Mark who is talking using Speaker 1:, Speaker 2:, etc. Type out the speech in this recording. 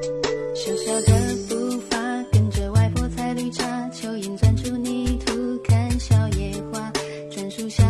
Speaker 1: 小小的步伐，跟着外婆采绿茶，蚯蚓钻出泥土，看小野花，专属小。